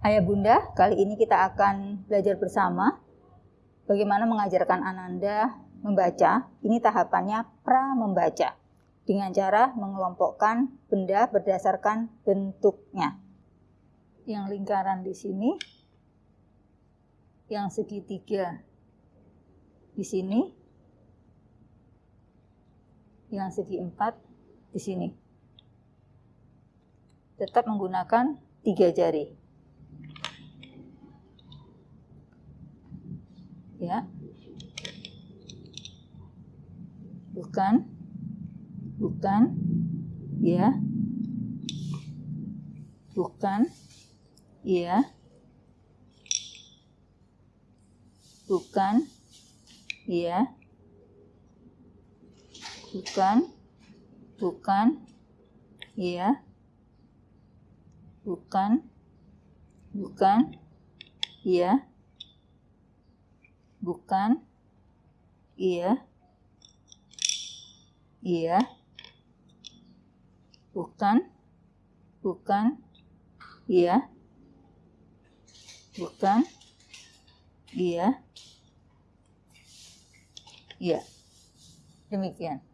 Ayah Bunda, kali ini kita akan belajar bersama bagaimana mengajarkan Ananda membaca. Ini tahapannya pra membaca dengan cara mengelompokkan benda berdasarkan bentuknya. Yang lingkaran di sini, yang segitiga di sini, yang segi empat di sini. Tetap menggunakan tiga jari. Ya. Bukan. Bukan. Ya. Bukan. Ya. Bukan. Ya bukan bukan iya bukan bukan iya bukan? Iya. Iya. Bukan? Bukan? Iya. Bukan? Iya. Iya. Demikian